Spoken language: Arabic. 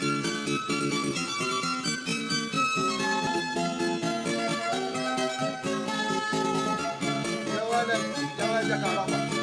يا ولد يا ولد يا كهرباء